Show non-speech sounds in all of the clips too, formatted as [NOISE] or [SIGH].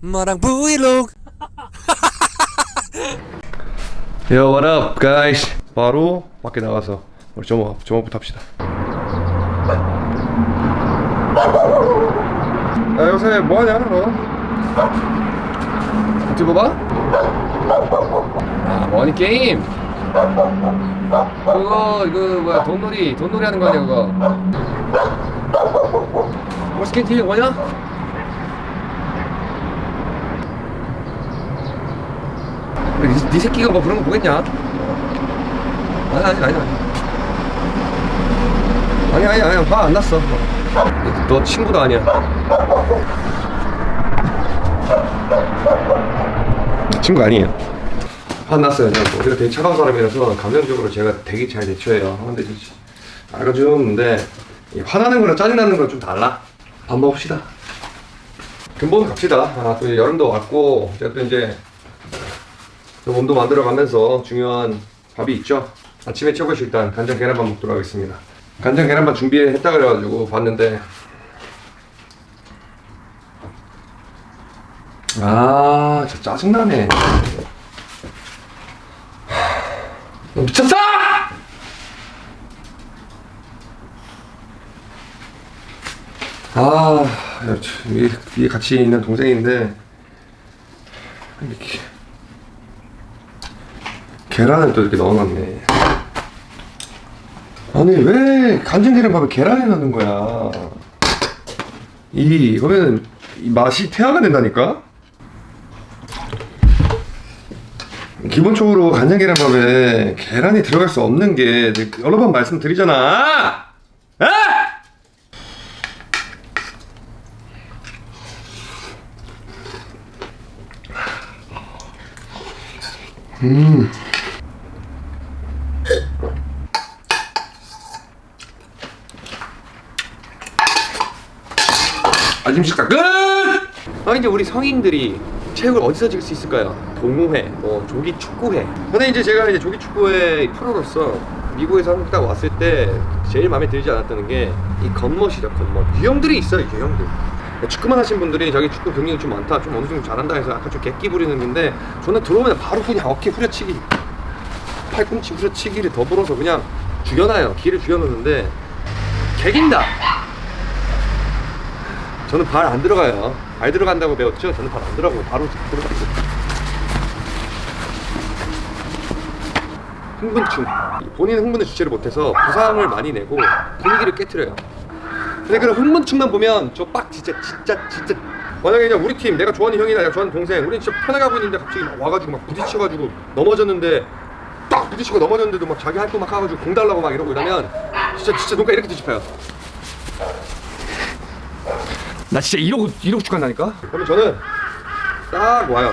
마랑 브이로그 Yo, what up, guys? 바로 밖에 나가서 우리 점업, 점업부터 합시다. 야, 요새 뭐하냐, 너? 유튜브 봐? 아, 뭐하니, 게임? 그거, 이거, 뭐야, 돈놀이, 돈놀이 하는 거 아니야, 그거? 뭐, 스킨 TV 뭐냐? 니, 니 새끼가 뭐 그런 거 보겠냐? 아니 아니 아니 아니. 아니 아니 화안 났어. 너 친구도 아니야. 친구 아니에요. 화 났어요 그냥 뭐 우리가 되게 차가운 사람이라서 감정적으로 제가 되게 잘 대처해요. 근데 알아주는데 이 화나는 거랑 짜증나는 거랑 좀 달라 밥 먹읍시다 근본 갑시다 아, 또 이제 여름도 왔고 제가 또 이제 또 몸도 만들어가면서 중요한 밥이 있죠. 아침에 최고의 식단 간장 계란밥 먹도록 하겠습니다. 간장 계란밥 준비했다 그래가지고 봤는데 아, 진짜 짜증나네. 하, 미쳤어! 아, 위에 같이 있는 동생인데 이렇게 계란을 또 이렇게 넣어놨네. 아니 왜 간장 계란밥에 계란을 넣는 거야? 이이 맛이 태화가 된다니까. 기본적으로 간장 계란밥에 계란이 들어갈 수 없는 게 여러 번 말씀드리잖아. 아! 아침 식사 끝! 아 이제 우리 성인들이 체육을 어디서 즐길 수 있을까요? 동호회, 뭐 조기 축구회. 근데 이제 제가 이제 조기 축구회 프로로서 미국에서 한국 딱 왔을 때 제일 마음에 들지 않았던 게이 겉멋이죠 겉멋. 유형들이 있어요 유형들. 축구만 하신 분들이 자기 축구 경력이 좀 많다, 좀 어느 정도 잘한다 해서 약간 좀 객기 부리는 건데 저는 들어오면 바로 그냥 어깨 후려치기, 팔꿈치 후려치기를 더불어서 그냥 죽여놔요. 기를 죽여놓는데 개긴다. 저는 발 안 들어가요. 발 들어간다고 배웠죠? 저는 발 안 들어가고 바로 들어가고. 흥분충. 본인 흥분을 주체를 못해서 부상을 많이 내고 분위기를 깨트려요. 근데 그런 흥분충만 보면 저 빡 진짜 진짜 진짜 만약에 그냥 우리 팀 내가 좋아하는 형이나 내가 좋아하는 동생 우리 진짜 편하게 하고 있는데 갑자기 막 와가지고 막 부딪혀가지고 넘어졌는데 딱 부딪히고 넘어졌는데도 막 자기 할 거 막 하가지고 공 달라고 막 이러고 이러면 진짜 진짜 눈가 이렇게 뒤집혀요. 나 진짜 이러고 이러고 축한다니까. 그러면 저는 딱 와요.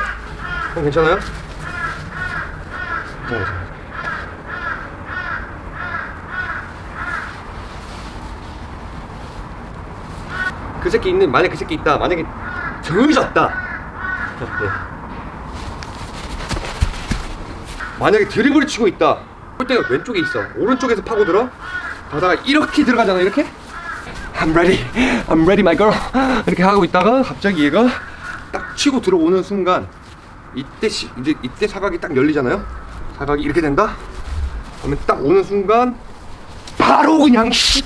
형 괜찮아요? 괜찮아요. 괜찮아요. 그 새끼 있는 만약 그 새끼 있다. 만약에 들졌다. 네. 만약에 드리블을 치고 있다. 골대가 왼쪽에 있어. 오른쪽에서 파고들어. 가다가 이렇게 들어가잖아. 이렇게. I'm ready, I'm ready, my girl. 이렇게 하고 있다가 갑자기 얘가 딱 치고 들어오는 순간 이때 시, 이제 이때 사각이 딱 열리잖아요. 사각이 이렇게 된다. 그러면 딱 오는 순간 바로 그냥 씨.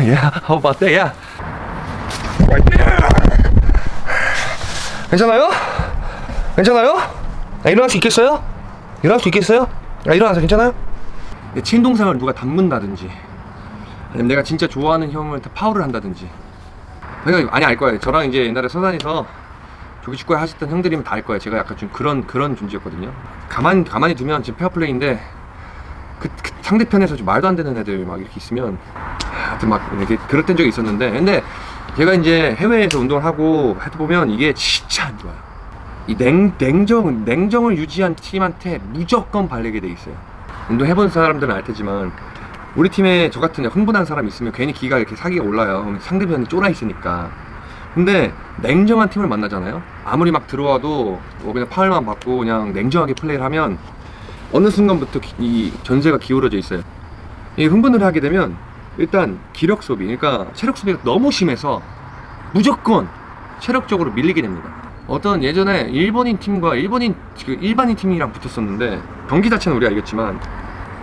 Yeah, how about that? Yeah. Right there. 괜찮아요? 괜찮아요? 아, 일어날 수 있겠어요? 일어날 수 있겠어요? 아, 일어나서 괜찮아요? 내 친동생을 누가 닮는다든지 아니면 내가 진짜 좋아하는 형을 파울을 한다든지 그러니까 많이 알 거예요 저랑 이제 옛날에 서산에서 조기축구에 하셨던 형들이면 다 알 거예요 제가 약간 좀 그런 그런 존재였거든요 가만, 가만히 두면 지금 페어플레이인데 그, 그 상대편에서 좀 말도 안 되는 애들 막 이렇게 있으면 하여튼 막 이렇게 그랬던 적이 있었는데 근데 제가 이제 해외에서 운동을 하고 해도 보면 이게 진짜 안 좋아요 이 냉, 냉정, 냉정을 유지한 팀한테 무조건 발리게 돼 있어요 운동 해본 사람들은 알 테지만 우리 팀에 저 같은 흥분한 사람 있으면 괜히 기가 이렇게 사기가 올라요. 상대편이 쫄아 있으니까. 근데 냉정한 팀을 만나잖아요. 아무리 막 들어와도 뭐 그냥 파울만 받고 그냥 냉정하게 플레이를 하면 어느 순간부터 기- 이 전세가 기울어져 있어요. 이 흥분을 하게 되면 일단 기력 소비, 그러니까 체력 소비가 너무 심해서 무조건 체력적으로 밀리게 됩니다. 어떤 예전에 일본인 팀과 일본인 그 일반인 팀이랑 붙었었는데 경기 자체는 우리가 이겼지만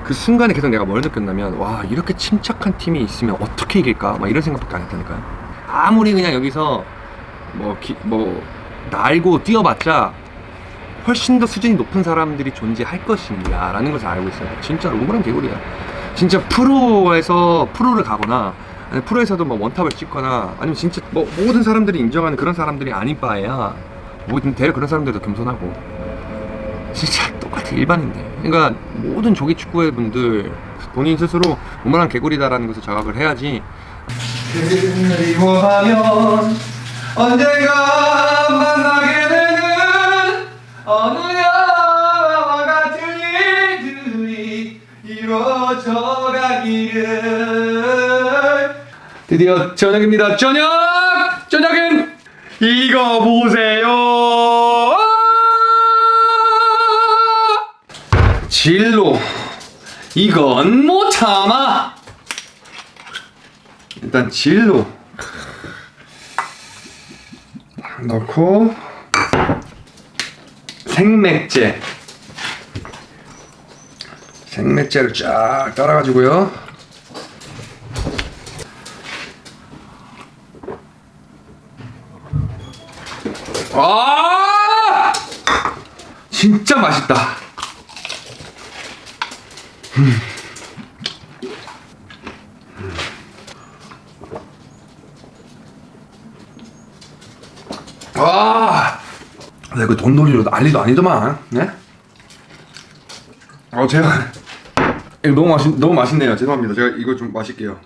그 순간에 계속 내가 뭘 느꼈냐면 와 이렇게 침착한 팀이 있으면 어떻게 이길까 막 이런 생각밖에 안 했다니까요. 아무리 그냥 여기서 뭐, 기, 뭐 날고 뛰어봤자 훨씬 더 수준이 높은 사람들이 존재할 것입니다 라는 것을 알고 있어요 진짜 우물한 개구리야 진짜 프로에서 프로를 가거나 프로에서도 뭐 원탑을 찍거나 아니면 진짜 뭐 모든 사람들이 인정하는 그런 사람들이 아닌 바에야 모든 대략 그런 사람들도 겸손하고. 진짜 똑같아 일반인데 그러니까 모든 조기 축구의 분들 본인 스스로 우물한 개구리다라는 것을 자각을 해야지. 그리워하면 언젠가 만나게 되는 어느 가기를 드디어 저녁입니다. 저녁! 저녁은 이거 보세요. 진로. 이건 못 참아. 일단 진로. 넣고 생맥제. 생맥제를 쫙 따라가지고요 아 진짜 맛있다 아, 나 이거 돈놀이로 난리도 아니더만, 네? 어, 제가 [LAUGHS] 이거 너무 맛있 너무 맛있네요. 죄송합니다. 제가 이거 좀 마실게요.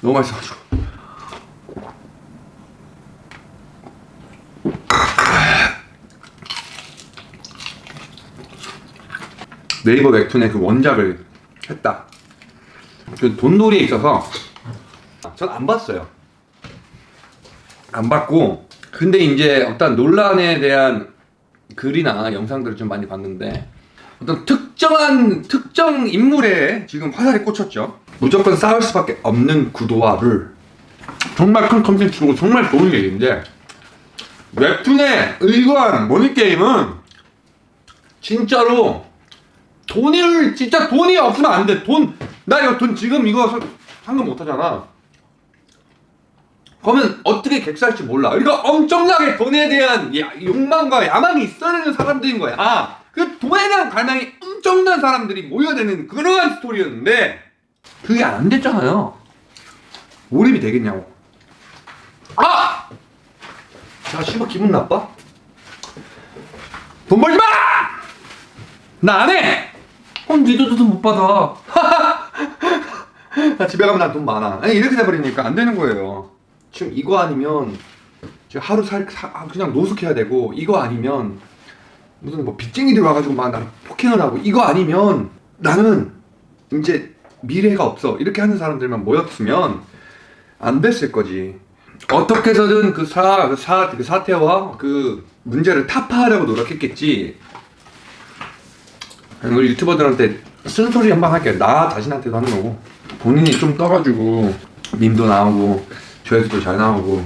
너무 맛있어가지고. 네이버 웹툰의 그 원작을 했다. 그 돈놀이에 있어서 전 안 봤어요. 안 봤고 근데 이제 어떤 논란에 대한 글이나 영상들을 좀 많이 봤는데 어떤 특정한 특정 인물에 지금 화살이 꽂혔죠 무조건 싸울 수밖에 없는 구도화를 정말 큰 컨텐츠고 정말 좋은 얘기인데 웹툰의 의거한 모니게임은 진짜로 돈을 진짜 돈이 없으면 안 돼 돈 나 이거 돈 지금 이거 서- 상금 못 하잖아 그러면 어떻게 객살지 몰라. 그러니까 엄청나게 돈에 대한 야- 욕망과 야망이 있어야 되는 사람들인 거야. 아, 그 돈에 대한 갈망이 엄청난 사람들이 모여드는 그러한 스토리였는데 그게 안 됐잖아요. 몰입이 되겠냐고. 아! 자, 씨발 기분 나빠? 돈 벌지 마! 나 안 해! 그럼 니도 돈 못 받아. [LAUGHS] 나 집에 가면 난돈 많아. 아니, 이렇게 돼버리니까 안 되는 거예요. 지금 이거 아니면 지금 하루 살 사- 아, 그냥 노숙해야 되고 이거 아니면 무슨 뭐 빚쟁이들 와가지고 막 나를 폭행을 하고 이거 아니면 나는 이제 미래가 없어 이렇게 하는 사람들만 모였으면 안 됐을 거지 어떻게 해서든 그 사, 그 사, 그 사태와 그 문제를 타파하려고 노력했겠지 우리 유튜버들한테 쓴소리 한 번 할게요. 나 자신한테도 하는 거고. 본인이 좀 떠가지고 밈도 나오고 조회수도 잘 나오고.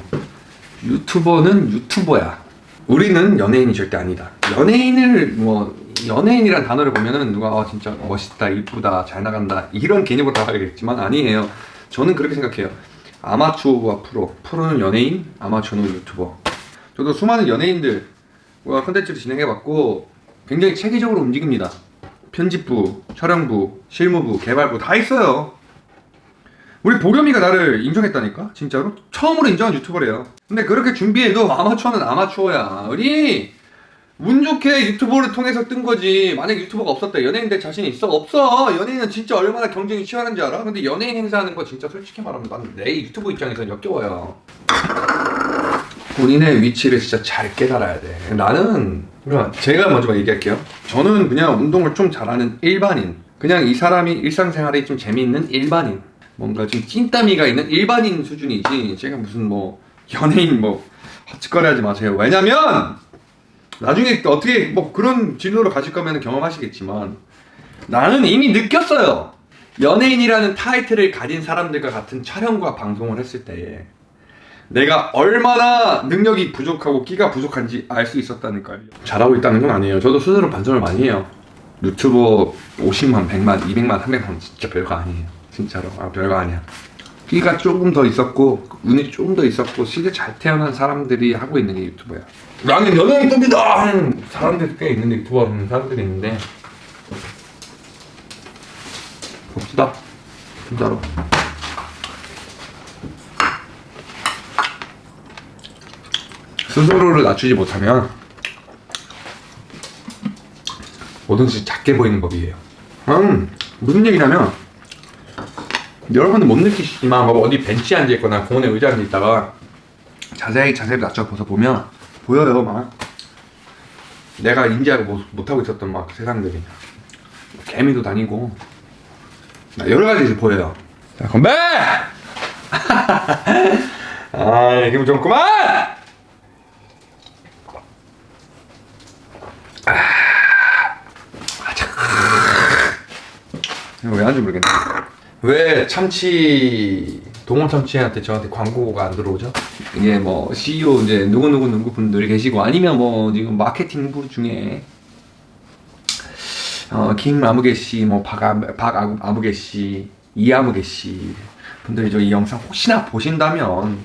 유튜버는 유튜버야. 우리는 연예인이 절대 아니다. 연예인을 뭐 연예인이란 단어를 보면은 누가 아 진짜 멋있다 이쁘다 잘 나간다 이런 개념으로 다가겠지만 아니에요. 저는 그렇게 생각해요. 아마추어와 프로. 프로는 연예인 아마추어는 유튜버. 저도 수많은 연예인들과 컨텐츠를 진행해봤고 굉장히 체계적으로 움직입니다 편집부, 촬영부, 실무부, 개발부 다 있어요. 우리 보겸이가 나를 인정했다니까? 진짜로? 처음으로 인정한 유튜버래요. 근데 그렇게 준비해도 아마추어는 아마추어야. 우리 운 좋게 유튜버를 통해서 뜬 거지. 만약 유튜버가 없었다. 연예인 될 자신 있어? 없어. 연예인은 진짜 얼마나 경쟁이 치열한지 알아? 근데 연예인 행사하는 거 진짜 솔직히 말하면 나는 내 유튜브 입장에서는 역겨워요 본인의 위치를 진짜 잘 깨달아야 돼. 나는 그러니까 제가 먼저 얘기할게요. 저는 그냥 운동을 좀 잘하는 일반인. 그냥 이 사람이 일상생활에 좀 재미있는 일반인. 뭔가 좀 찐따미가 있는 일반인 수준이지. 제가 무슨 뭐 연예인 뭐 헛짓거리 하지 마세요. 왜냐면 나중에 또 어떻게 뭐 그런 진로로 가실 거면 경험하시겠지만 나는 이미 느꼈어요. 연예인이라는 타이틀을 가진 사람들과 같은 촬영과 방송을 했을 때에 내가 얼마나 능력이 부족하고 끼가 부족한지 알 수 있었다니까요. 잘하고 있다는 건 아니에요. 저도 스스로 반성을 많이 해요. 유튜버 50만, 100만, 200만, 300만 진짜 별거 아니에요. 진짜로. 아, 별거 아니야. 끼가 조금 더 있었고 운이 조금 더 있었고 실제 잘 태어난 사람들이 하고 있는 게 유튜버야. 나는 연예인 급이다 하는 사람들이 꽤 있는데 유튜버 하는 사람들이 있는데 봅시다. 진짜로. 스스로를 낮추지 못하면 뭐든지 작게 보이는 법이에요. 음, 무슨 얘기냐면 여러분은 못 느끼시지만 뭐 어디 벤치에 앉아 있거나 공원에 의자에 앉아 있다가 자세히 자세히 낮춰 보서 보면 보여요 막 내가 인지하고 못, 못하고 있었던 막 세상들이 개미도 다니고 막 여러 가지 보여요. 자 건배! [LAUGHS] 아 기분 좋구만! 이거 왜 하는지 모르겠네. 왜 참치 동원 참치한테 저한테 광고가 안 들어오죠? 이게 뭐 CEO 이제 누구 누구 누구 분들이 계시고 아니면 뭐 지금 마케팅 부 중에 어 김 아무개 씨, 뭐박 박 아무개 씨, 이 아무개 씨 분들이 저 이 영상 혹시나 보신다면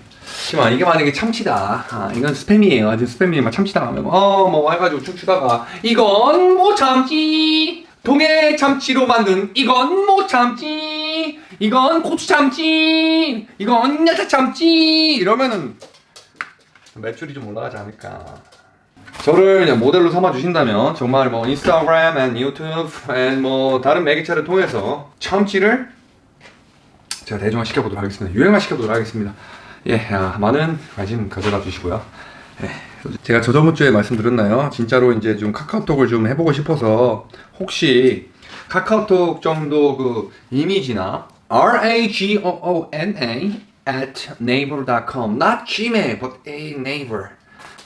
지만 이게 만약에 참치다. 아, 이건 스팸이에요. 아주 스팸이 막 참치다 하면 어뭐 해가지고 쭉 추다가 이건 못 참치. 동해 참치로 만든 이건 못 참치. 이건 고추 참치. 이건 야채 참치. 이러면은 매출이 좀 올라가지 않을까. 저를 모델로 삼아 주신다면 정말 뭐 인스타그램, and 유튜브, and 뭐 다른 매개체를 통해서 참치를 제가 대중화 시켜보도록 하겠습니다. 유행화 시켜보도록 하겠습니다. 예, 아, 많은 관심 가져다 주시고요. 예, 제가 저저번 주에 말씀드렸나요? 진짜로 이제 좀 카카오톡을 좀 해보고 싶어서 혹시 카카오톡 정도 그 이미지나 R A G O O N A at naver.com not Gmail but a naver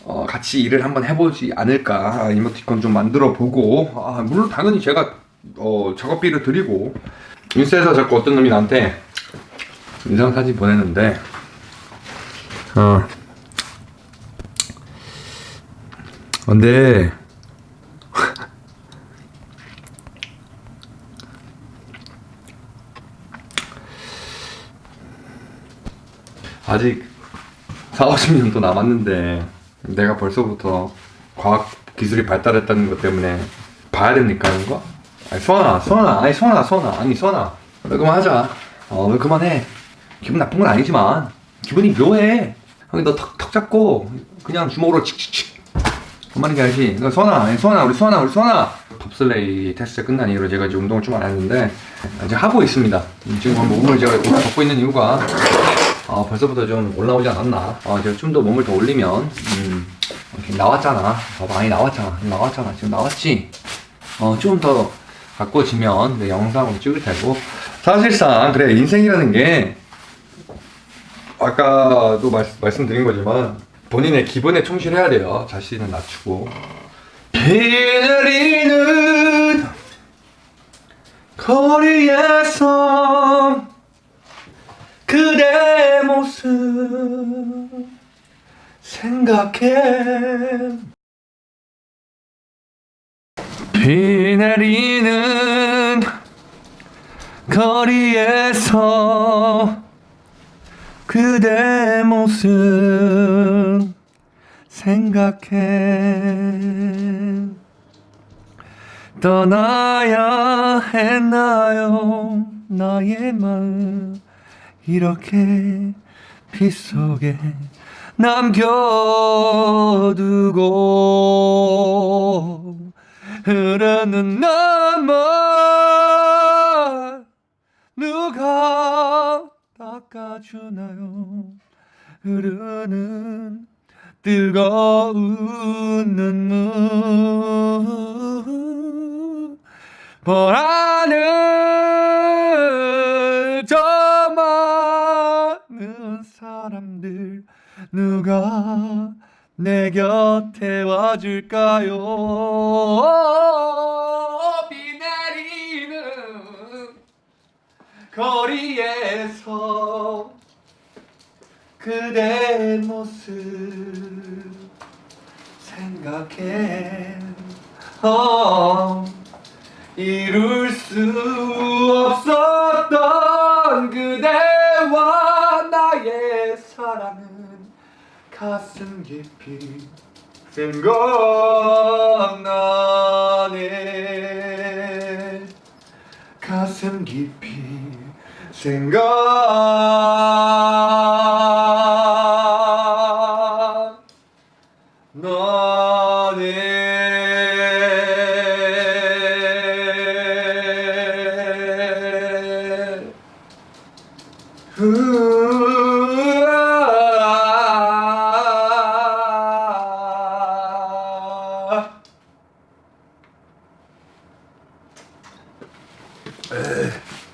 어, 같이 일을 한번 해보지 않을까. 아, 이모티콘 좀 만들어 보고. 아, 물론 당연히 제가 어, 작업비를 드리고 인스타에서 자꾸 어떤 놈이 나한테 인상 사진 보내는데. 어 근데 아직 4, 50년도 남았는데 내가 벌써부터 과학 기술이 발달했다는 것 때문에 봐야 됩니까 이런 거? 아니 수아나 수아나 아니 수아나 수아나 아니 수아나 왜 그만하자. 어왜 그만해. 기분 나쁜 건 아니지만 기분이 묘해. 형이 너 턱 턱 잡고 그냥 주먹으로 칙칙칙 그만인 게 알지 수아나 아니 수아나 우리 수아나 우리 수아나 톱슬레이 테스트 끝난 이후로 제가 이제 운동을 좀 안 했는데 이제 하고 있습니다 지금 몸을 제가 벗고 있는 이유가 아, 벌써부터 좀 올라오지 않았나? 아, 제가 좀 더 몸을 더 올리면, 음, 나왔잖아. 어, 많이 나왔잖아. 나왔잖아. 지금 나왔지? 어, 좀 더 가꿔지면 내 영상으로 찍을 테고. 사실상, 그래, 인생이라는 게, 아까도 말, 말씀드린 거지만, 본인의 기분에 충실해야 돼요. 자신을 낮추고. 비 내리는 거리에서 그대 모습 생각해 비 내리는 거리에서 그대 모습 생각해. 떠나야 했나요? 나의 마음 이렇게 빗속에 남겨두고 흐르는 눈물 누가 닦아주나요? 흐르는 뜨거운 눈물. 보라는 저 많은 사람들 누가 내 곁에 와줄까요 거리에서 그대 모습 생각해. 어, 이룰 수 없었던 그대와 나의 사랑은 가슴 깊이 생각나네. 가슴 깊이 생각